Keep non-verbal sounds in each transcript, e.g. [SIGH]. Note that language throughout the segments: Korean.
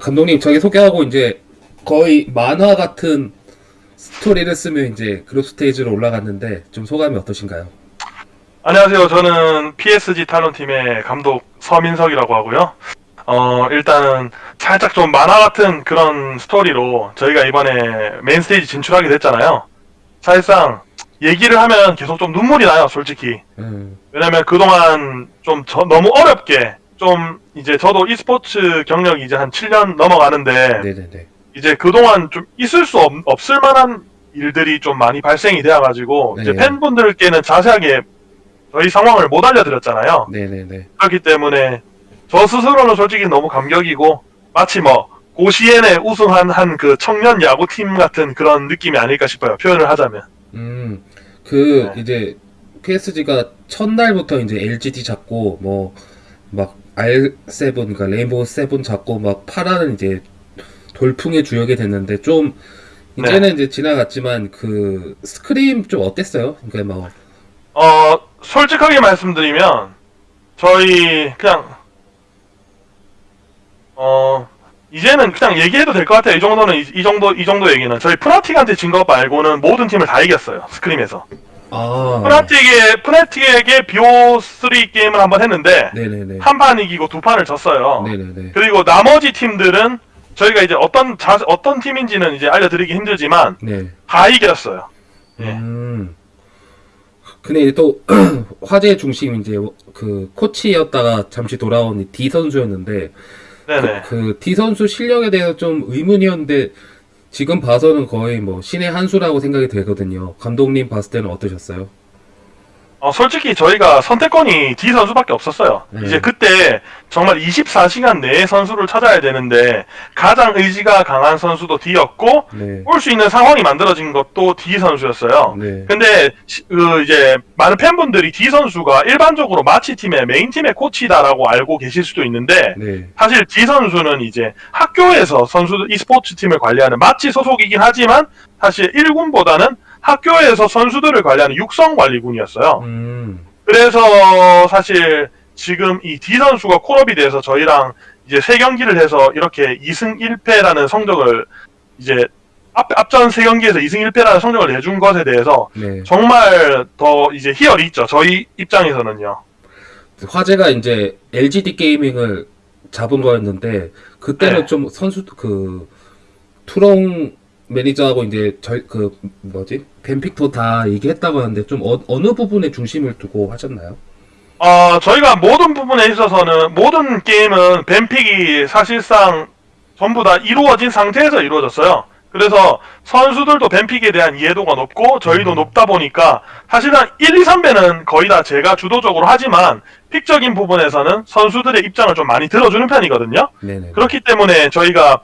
감독님 저기 소개하고 이제 거의 만화 같은 스토리를 쓰면 이제 group stage로 올라갔는데 좀 소감이 어떠신가요? 안녕하세요. 저는 PSG 탈론팀의 감독 서민석이라고 하고요. 어, 일단은 살짝 좀 만화 같은 그런 스토리로 저희가 이번에 main stage 진출하게 됐잖아요. 사실상 얘기를 하면 계속 좀 눈물이 나요, 솔직히. 음, 왜냐면 그동안 좀 저- 너무 어렵게 좀 이제 저도 e스포츠 경력이 이제 한 7년 넘어가는데 네네네. 이제 그동안 좀 있을 수 없, 없을 만한 일들이 좀 많이 발생이 되어가지고 이제 네. 팬분들께는 자세하게 저희 상황을 못 알려드렸잖아요. 네네네. 그렇기 때문에 저 스스로는 솔직히 너무 감격이고 마치 뭐 고시엔에 우승한 한 그 청년 야구팀 같은 그런 느낌이 아닐까 싶어요. 표현을 하자면. 음, 그 네. 이제 PSG가 첫날부터 이제 LGD 잡고 뭐 막 R7 그러니까 레인보우 세븐 잡고 막 파란의 이제 돌풍의 주역이 됐는데 좀 이제는 이제 지나갔지만 그 scrim 좀 어땠어요? 그러니까 뭐어 솔직하게 말씀드리면 저희 그냥 어 이제는 그냥 얘기해도 될 것 같아요. 이 정도는 이, 이 정도 이 정도 얘기는 저희 프나틱한테 진 것 말고는 모든 팀을 다 이겼어요. scrim에서. 아, 프나틱에 프나틱에게 BO3 게임을 한 번 했는데 네네네. 한판 이기고 두 판을 졌어요. 네네네. 그리고 나머지 팀들은 저희가 이제 어떤 자, 어떤 팀인지는 이제 알려드리기 힘들지만 네. 다 이겼어요. 예. 음. 근데 이제 또 [CLEARS THROAT] 화제의 중심 이제 그 코치였다가 잠시 돌아온 D 선수였는데 네네. 그 D 선수 실력에 대해서 좀 의문이었는데 지금 봐서는 거의 뭐 신의 한 수라고 생각이 되거든요. 감독님 봤을 때는 어떠셨어요? 어, 솔직히 저희가 선택권이 D 선수밖에 없었어요. 네. 이제 그때 정말 24시간 내에 선수를 찾아야 되는데 가장 의지가 강한 선수도 D였고 네. 올수 있는 상황이 만들어진 것도 D 선수였어요. 네. 근데 시- 그 이제 많은 팬분들이 D 선수가 일반적으로 마치 팀의 메인 팀의 코치다라고 알고 계실 수도 있는데 네. 사실 D 선수는 이제 학교에서 선수들 e스포츠 팀을 관리하는 마치 소속이긴 하지만 사실 1군보다는 학교에서 선수들을 관리하는 육성 관리군이었어요. 음. 그래서 사실 지금 이 D 선수가 콜업이 돼서 저희랑 이제 세 경기를 해서 이렇게 2승 1패라는 성적을 이제 앞, 앞전 세 경기에서 2승 1패라는 성적을 내준 것에 대해서 네. 정말 더 이제 희열이 있죠. 저희 입장에서는요. 화제가 이제 LGD 게이밍을 잡은 거였는데 그때는 네. 좀 선수 그 투롱 매니저하고 이제 절그 뭐지 벤픽도 다 얘기했다고 하는데 좀 어, 어느 부분에 중심을 두고 하셨나요? 어, 저희가 모든 부분에 있어서는 모든 게임은 뱀픽이 사실상 전부 다 이루어진 상태에서 이루어졌어요. 그래서 선수들도 뱀픽에 대한 이해도가 높고 저희도 음. 높다 보니까 사실은 1, 2, 3배는 거의 다 제가 주도적으로 하지만 픽적인 부분에서는 선수들의 입장을 좀 많이 들어주는 편이거든요. 네네. 그렇기 때문에 저희가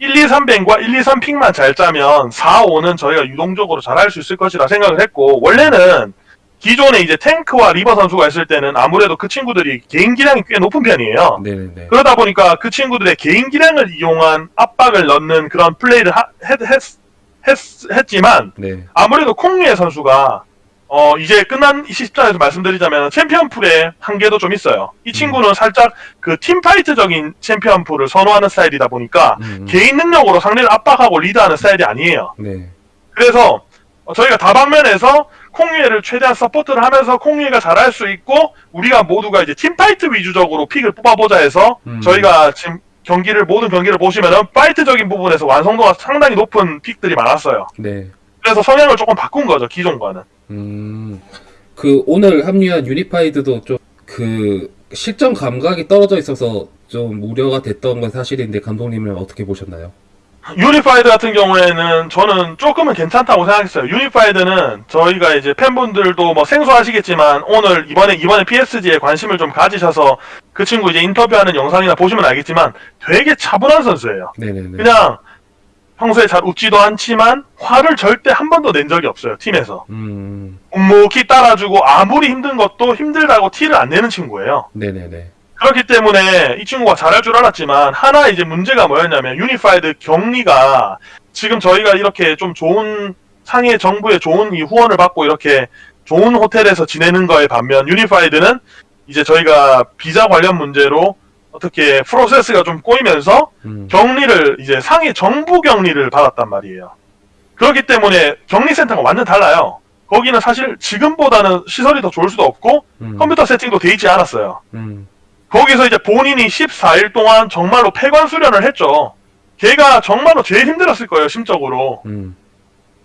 1, 2, 3뱅과 1, 2, 3픽만 잘 짜면 4, 5는 저희가 유동적으로 잘 할 수 있을 것이라 생각을 했고 원래는 기존에 이제 탱크와 리버 선수가 있을 때는 아무래도 그 친구들이 개인 기량이 꽤 높은 편이에요. 네네네. 그러다 보니까 그 친구들의 개인 기량을 이용한 압박을 넣는 그런 플레이를 하- 했, 했, 했, 했지만 네. 아무래도 콩유의 선수가 어 이제 끝난 시점에서 말씀드리자면 챔피언 pool의 한계도 좀 있어요. 이 친구는 살짝 그 teamfight적인 챔피언 pool을 선호하는 스타일이다 보니까 음, 개인 능력으로 상대를 압박하고 리드하는 스타일이 아니에요. 네. 그래서 어, 저희가 다방면에서 콩유에를 최대한 support를 하면서 콩유에가 잘할 수 있고 우리가 모두가 이제 teamfight 위주적으로 pick을 뽑아보자 해서 음. 저희가 지금 경기를 모든 경기를 보시면은 fight적인 부분에서 완성도가 상당히 높은 pick들이 많았어요. 네. 그래서 성향을 조금 바꾼 거죠 기존과는. 음. 그 오늘 합류한 유니파이드도 좀 그 실전 감각이 떨어져 있어서 좀 우려가 됐던 건 사실인데 감독님은 어떻게 보셨나요? 유니파이드 같은 경우에는 저는 조금은 괜찮다고 생각했어요. 유니파이드는 저희가 이제 팬분들도 뭐 생소하시겠지만 오늘 이번에 이번에 PSG에 관심을 좀 가지셔서 그 친구 이제 인터뷰하는 영상이나 보시면 알겠지만 되게 차분한 선수예요. 네네네. 그냥 평소에 잘 웃지도 않지만 화를 절대 한 번도 낸 적이 없어요. 팀에서. 음. 묵묵히 따라주고 아무리 힘든 것도 힘들다고 티를 안 내는 친구예요. 네네네. 그렇기 때문에 이 친구가 잘할 줄 알았지만 하나 이제 문제가 뭐였냐면 유니파이드 격리가 지금 저희가 이렇게 좀 좋은 상해 정부의 좋은 이 후원을 받고 이렇게 좋은 호텔에서 지내는 거에 반면 유니파이드는 이제 저희가 비자 관련 문제로 어떻게 프로세스가 좀 꼬이면서 음. 격리를 이제 상해 정부 격리를 받았단 말이에요. 그렇기 때문에 격리센터가 완전 달라요. 거기는 사실 지금보다는 시설이 더 좋을 수도 없고 음. 컴퓨터 세팅도 돼 있지 않았어요. 음. 거기서 이제 본인이 14일 동안 정말로 폐관 수련을 했죠. 걔가 정말로 제일 힘들었을 거예요, 심적으로. 음.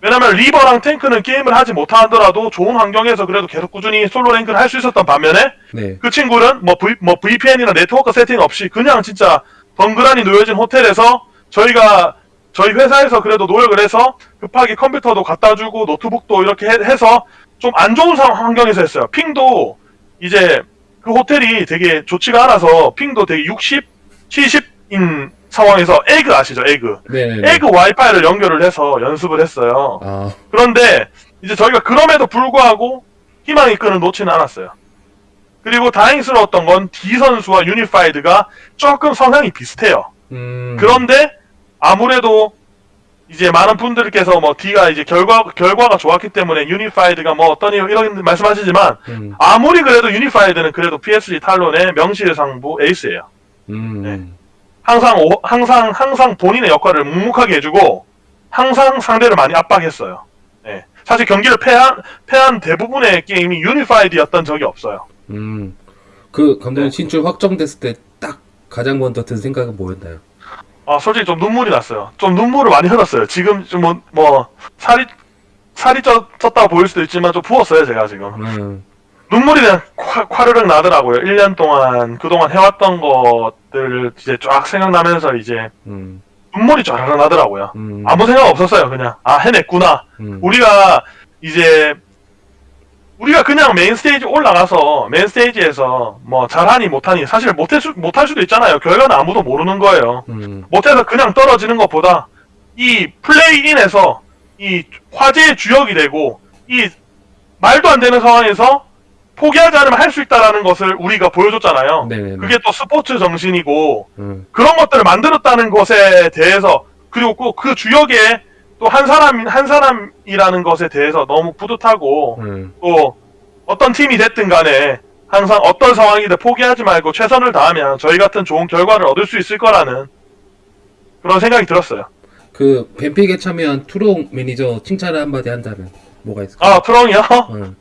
왜냐면 리버랑 탱크는 게임을 하지 못하더라도 좋은 환경에서 그래도 계속 꾸준히 solo rank를 할 수 있었던 반면에 네. 그 친구는 뭐, v, 뭐 VPN이나 네트워크 세팅 없이 그냥 진짜 덩그라니 놓여진 호텔에서 저희가 저희 회사에서 그래도 노력을 해서 급하게 컴퓨터도 갖다 주고 노트북도 이렇게 해, 해서 좀 안 좋은 상황 환경에서 했어요. ping도 이제 그 호텔이 되게 좋지가 않아서 ping도 되게 60, 70인 상황에서 에그 아시죠? 에그. 네네네. 에그 와이파이를 연결을 해서 연습을 했어요. 아, 그런데 이제 저희가 그럼에도 불구하고 희망의 끈을 놓지는 않았어요. 그리고 다행스러웠던 건 D 선수와 유니파이드가 조금 성향이 비슷해요. 음. 그런데 아무래도 이제 많은 분들께서 뭐 D가 이제 결과 결과가 좋았기 때문에 유니파이드가 뭐 어떠니 이런 말씀하시지만 음. 아무리 그래도 유니파이드는 그래도 PSG 탈론의 명실상부 에이스예요. 음. 네. 항상 오- 항상 항상 본인의 역할을 묵묵하게 해주고 항상 상대를 많이 압박했어요. 네. 사실 경기를 패한 패한 대부분의 게임이 유니파이드였던 적이 없어요. 음. 그 감독님 네. 진출 확정됐을 때 딱 가장 먼저 든 생각은 뭐였나요? 아 솔직히 좀 눈물이 났어요. 좀 눈물을 많이 흘렸어요. 지금 좀뭐 뭐 살이 살이 쪘, 쪘다고 보일 수도 있지만 좀 부었어요 제가 지금. 음. 눈물이 그냥 콰, 콰르륵 나더라고요. 1년 동안 그동안 해왔던 것들을 이제 쫙 생각나면서 이제 음. 눈물이 쫙 나더라고요. 음. 아무 생각 없었어요. 그냥 아 해냈구나. 음. 우리가 이제 우리가 그냥 main stage 올라가서 main stage에서 뭐 잘하니 못하니 사실 못할 수 못할 수도 있잖아요. 결과는 아무도 모르는 거예요. 음. 못해서 그냥 떨어지는 것보다 이 play-in에서 이 화제의 주역이 되고 이 말도 안 되는 상황에서 포기하지 않으면 할 수 있다라는 것을 우리가 보여줬잖아요. 네네네. 그게 또 스포츠 정신이고 음. 그런 것들을 만들었다는 것에 대해서 그리고 꼭그 주역에 또 한 사람 한 사람이라는 것에 대해서 너무 뿌듯하고 음. 또 어떤 팀이 됐든 간에 항상 어떤 상황이든 포기하지 말고 최선을 다하면 저희 같은 좋은 결과를 얻을 수 있을 거라는 그런 생각이 들었어요. 그 ban pick에 참여한 투롱 매니저 칭찬을 한마디 한다면 뭐가 있을까요? 아 트렁이요? 음.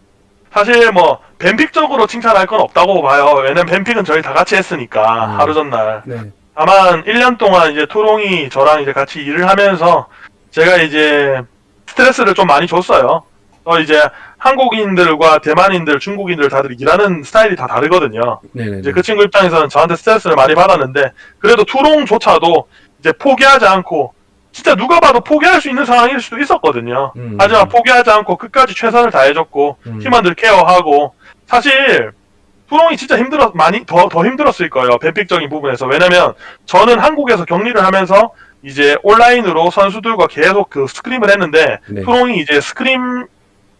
사실 뭐 ban pick적으로 칭찬할 건 없다고 봐요. 왜냐면 ban pick은 저희 다 같이 했으니까 음. 하루 전날. 네. 다만 1년 동안 이제 토롱이 저랑 이제 같이 일을 하면서 제가 이제 스트레스를 좀 많이 줬어요. 또 이제 한국인들과 대만인들, 중국인들 다들 일하는 스타일이 다 다르거든요. 네네네. 이제 그 친구 입장에서는 저한테 스트레스를 많이 받았는데 그래도 투롱조차도 이제 포기하지 않고 진짜 누가 봐도 포기할 수 있는 상황일 수도 있었거든요. 음. 하지만 포기하지 않고 끝까지 최선을 다해줬고 음. 팀원들 케어하고 사실 투롱이 진짜 힘들었 많이 더 더 힘들었을 거예요 ban pick적인 부분에서 왜냐면 저는 한국에서 격리를 하면서 이제 온라인으로 선수들과 계속 그 scrim을 했는데 네. 투롱이 이제 scrim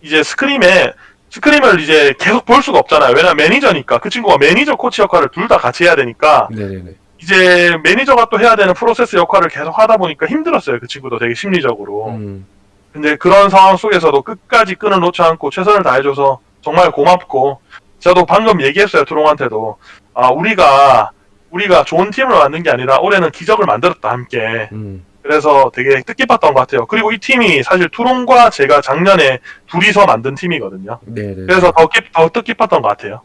이제 scrim에 scrim을 이제 계속 볼 수가 없잖아요 왜냐면 매니저니까 그 친구가 매니저 코치 역할을 둘 다 같이 해야 되니까 네네네. 이제 매니저가 또 해야 되는 프로세스 역할을 계속 하다 보니까 힘들었어요. 그 친구도 되게 심리적으로. 음. 근데 그런 상황 속에서도 끝까지 끈을 놓지 않고 최선을 다해줘서 정말 고맙고. 저도 방금 얘기했어요 드롱한테도. 아 우리가 우리가 좋은 팀을 만든 게 아니라 올해는 기적을 만들었다 함께. 음. 그래서 되게 뜻깊었던 것 같아요. 그리고 이 팀이 사실 투롱과 제가 작년에 둘이서 만든 팀이거든요. 네네. 그래서 더, 깊, 더 뜻깊었던 것 같아요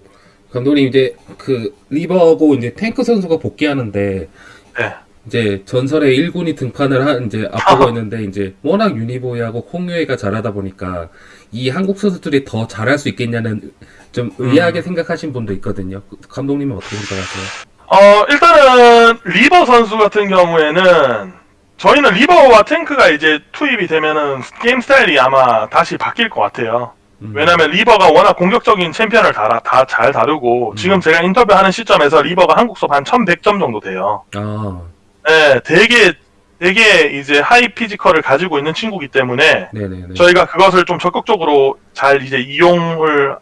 감독님 이제 그 리버하고 이제 탱크 선수가 복귀하는데 네. 이제 전설의 1군이 등판을 한 이제 앞두고 [LAUGHS] 있는데 이제 워낙 유니보이하고 홍유애가 잘하다 보니까 이 한국 선수들이 더 잘할 수 있겠냐는 좀 의아하게 생각하신 분도 있거든요. 그 감독님은 어떻게 생각하세요? 어 일단은 리버 선수 같은 경우에는 저희는 리버와 탱크가 이제 투입이 되면은 게임 스타일이 아마 다시 바뀔 것 같아요. 음. 왜냐면 리버가 워낙 공격적인 챔피언을 다 잘 다루고 음. 지금 제가 인터뷰하는 시점에서 리버가 한국 서버 한 1100점 정도 돼요. 아, 네, 되게 되게 이제 high physical을 가지고 있는 친구기 때문에 네네네. 저희가 그것을 좀 적극적으로 잘 이제 이용을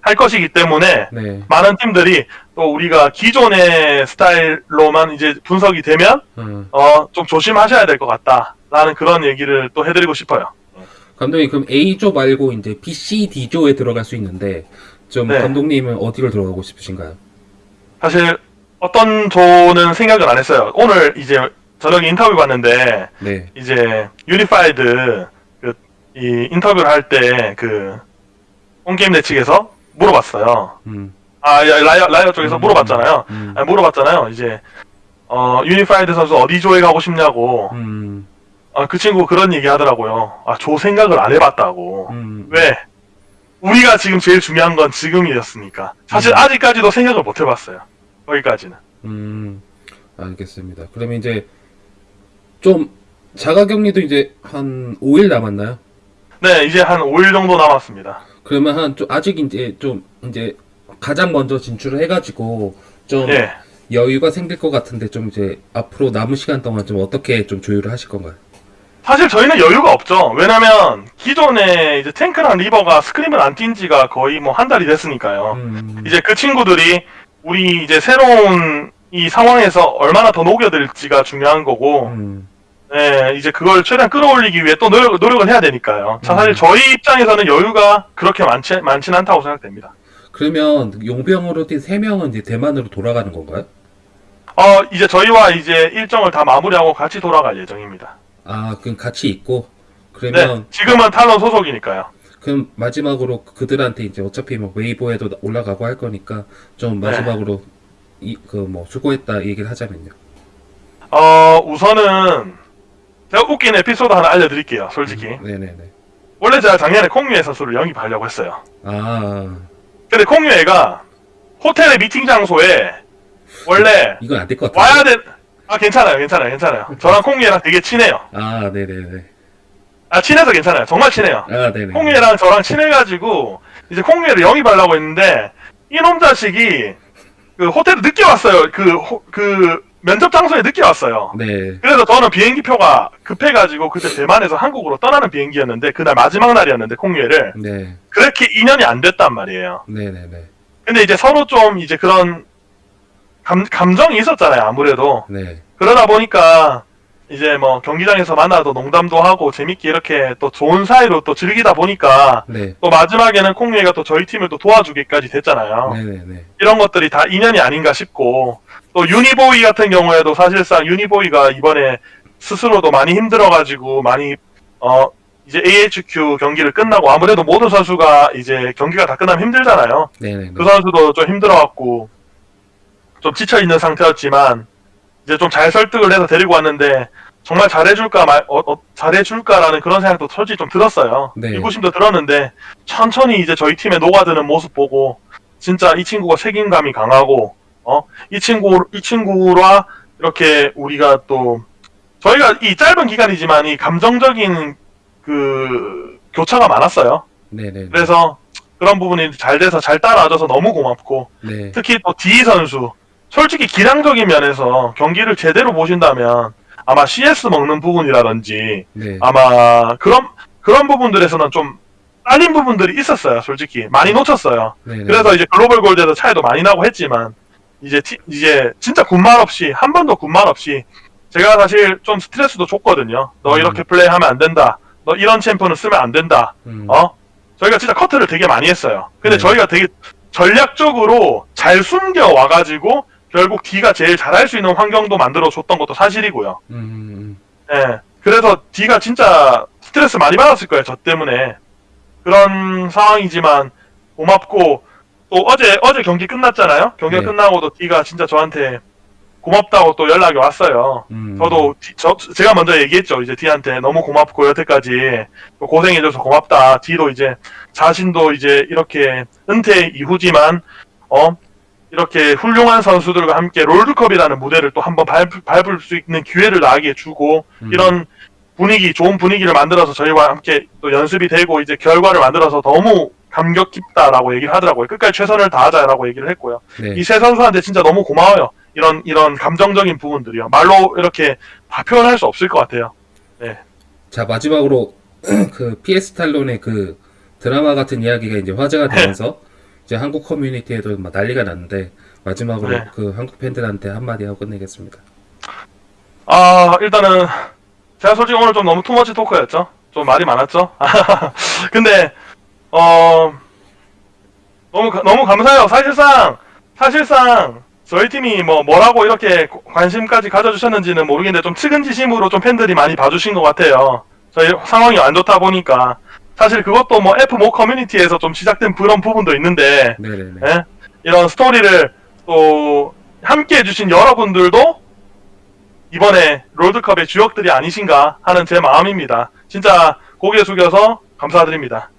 할 것이기 때문에 네. 많은 팀들이 또 우리가 기존의 스타일로만 이제 분석이 되면 음. 어좀 조심하셔야 될 것 같다라는 그런 얘기를 또 해드리고 싶어요. 감독님 그럼 A조 말고 이제 B, C, D조에 들어갈 수 있는데 좀 네. 감독님은 어디로 들어가고 싶으신가요? 사실 어떤 조는 생각을 안 했어요. 오늘 이제 저녁에 인터뷰 봤는데 네. 이제 유니파이드 그, 이 인터뷰를 할 때그 온게임넷 측에서 물어봤어요. 음. 아 야, 라이엇 라이엇 쪽에서 음, 물어봤잖아요. 음. 아니, 물어봤잖아요. 이제 어 유니파이드 선수 어디 조에 가고 싶냐고. 음. 아, 그 친구 그런 얘기 하더라고요. 아, 조 생각을 안 해봤다고. 음. 왜? 우리가 지금 제일 중요한 건 지금이었으니까. 사실 음. 아직까지도 생각을 못 해봤어요. 거기까지는. 음. 알겠습니다. 그러면 이제 좀 자가격리도 이제 한 5일 남았나요? 네, 이제 한 5일 정도 남았습니다. 그러면 한 좀 아직 이제 좀 이제 가장 먼저 진출을 해가지고 좀 예. 여유가 생길 것 같은데 좀 이제 앞으로 남은 시간 동안 좀 어떻게 좀 조율을 하실 건가요? 사실 저희는 여유가 없죠. 왜냐면 기존에 이제 탱크랑 리버가 스크림을 안 뛴 지가 거의 뭐 한 달이 됐으니까요. 음. 이제 그 친구들이 우리 이제 새로운 이 상황에서 얼마나 더 녹여들지가 중요한 거고, 음. 네, 이제 그걸 최대한 끌어올리기 위해 또 노력, 노력을 해야 되니까요. 자, 사실 음. 저희 입장에서는 여유가 그렇게 많지, 많진 않다고 생각됩니다. 그러면 용병으로 뛴 3명은 이제 대만으로 돌아가는 건가요? 어, 이제 저희와 이제 일정을 다 마무리하고 같이 돌아갈 예정입니다. 아, 그럼 같이 있고 네, 그러면 지금은 탈론 소속이니까요. 그럼 마지막으로 그들한테 이제 어차피 뭐 웨이보에도 올라가고 할 거니까 좀 네. 마지막으로 이그뭐 수고했다 얘기를 하자면요. 어, 우선은 제가 웃긴 에피소드 하나 알려드릴게요, 솔직히. 네네네. 원래 제가 작년에 콩유애 선수를 영입하려고 했어요. 아 근데 콩유애가 호텔의 미팅 장소에 원래 이건 안 될 것 같아요. 와야 돼. 아, 괜찮아요, 괜찮아요, 괜찮아요. 저랑 콩유애랑 되게 친해요. 아 네네네. 아, 친해서 괜찮아요. 정말 친해요. 아 네네. 콩유애랑 저랑 친해가지고 이제 콩유애를 영입하려고 했는데 이놈 자식이 그 호텔에 늦게 왔어요. 그, 호- 그 면접 장소에 늦게 왔어요. 네. 그래서 저는 비행기 표가 급해가지고 그때 대만에서 한국으로 떠나는 비행기였는데 그날 마지막 날이었는데 콩유애를 네. 그렇게 인연이 안 됐단 말이에요. 네네네. 근데 이제 서로 좀 이제 그런 감, 감정이 있었잖아요. 아무래도 네. 그러다 보니까 이제 뭐 경기장에서 만나도 농담도 하고 재밌게 이렇게 또 좋은 사이로 또 즐기다 보니까 네. 또 마지막에는 콩유애가 또 저희 팀을 또 도와주기까지 됐잖아요. 네네네. 이런 것들이 다 인연이 아닌가 싶고 또 유니보이 같은 경우에도 사실상 유니보이가 이번에 스스로도 많이 힘들어가지고 많이 어 이제 AHQ 경기를 끝나고 아무래도 모든 선수가 이제 경기가 다 끝나면 힘들잖아요. 네네네. 그 선수도 좀 힘들어갖고 좀 지쳐 있는 상태였지만 이제 좀 잘 설득을 해서 데리고 왔는데 정말 잘해줄까 말 어, 어, 잘해줄까라는 그런 생각도 솔직히 좀 들었어요. 네. 의구심도 들었는데 천천히 이제 저희 팀에 녹아드는 모습 보고 진짜 이 친구가 책임감이 강하고 어 이 친구 이 친구와 이렇게 우리가 또 저희가 이 짧은 기간이지만 이 감정적인 그 교차가 많았어요. 네네. 그래서 그런 부분이 잘 돼서 잘 따라와줘서 너무 고맙고 네. 특히 또 D 선수 솔직히 기량적인 면에서 경기를 제대로 보신다면 아마 CS 먹는 부분이라든지 네. 아마 그런 그런 부분들에서는 좀 딸린 부분들이 있었어요 솔직히 많이 놓쳤어요 네네. 그래서 이제 글로벌 골드에서 차이도 많이 나고 했지만 이제 티- 이제 진짜 군말 없이 한 번도 군말 없이 제가 사실 좀 스트레스도 줬거든요 너 음. 이렇게 플레이하면 안 된다 너 이런 챔프는 쓰면 안 된다 음. 어? 저희가 진짜 커트를 되게 많이 했어요. 근데 네. 저희가 되게 전략적으로 잘 숨겨 와가지고 결국 D가 제일 잘할 수 있는 환경도 만들어 줬던 것도 사실이고요. 음, 음. 예. 그래서 D가 진짜 스트레스 많이 받았을 거예요. 저 때문에. 그런 상황이지만 고맙고 또 어제 어제 경기 끝났잖아요. 경기가 네. 끝나고도 D가 진짜 저한테 고맙다고 또 연락이 왔어요. 음. 저도 디- 저, 제가 먼저 얘기했죠. 이제 D한테 너무 고맙고 여태까지 또 고생해줘서 고맙다. D도 이제 자신도 이제 이렇게 은퇴 이후지만 어 이렇게 훌륭한 선수들과 함께 롤드컵이라는 무대를 또 한번 밟, 밟을 수 있는 기회를 나에게 주고 음. 이런 분위기 좋은 분위기를 만들어서 저희와 함께 또 연습이 되고 이제 결과를 만들어서 너무 감격 깊다라고 얘기를 하더라고요. 끝까지 최선을 다하자라고 얘기를 했고요. 네. 이세 선수한테 진짜 너무 고마워요. 이런 이런 감정적인 부분들이요. 말로 이렇게 다 표현할 수 없을 것 같아요. 자 마지막으로 [CLEARS THROAT] 그 PS 탈론의 그 드라마 같은 이야기가 이제 화제가 되면서 이제 한국 커뮤니티에도 막 난리가 났는데 마지막으로 네. 그 한국 팬들한테 한마디 하고 끝내겠습니다. 아 일단은 제가 솔직히 오늘 좀 너무 투머치 토크였죠. 좀 말이 많았죠. [LAUGHS] 근데 어 너무 가- 너무 감사해요. 사실상 사실상 저희 팀이 뭐 뭐라고 이렇게 관심까지 가져주셨는지는 모르겠는데 좀 측은지심으로 좀 팬들이 많이 봐주신 것 같아요. 저희 상황이 안 좋다 보니까 사실 그것도 뭐 F5 커뮤니티에서 좀 시작된 그런 부분도 있는데. 예? 이런 스토리를 또 함께 해주신 여러분들도 이번에 롤드컵의 주역들이 아니신가 하는 제 마음입니다. 진짜 고개 숙여서 감사드립니다.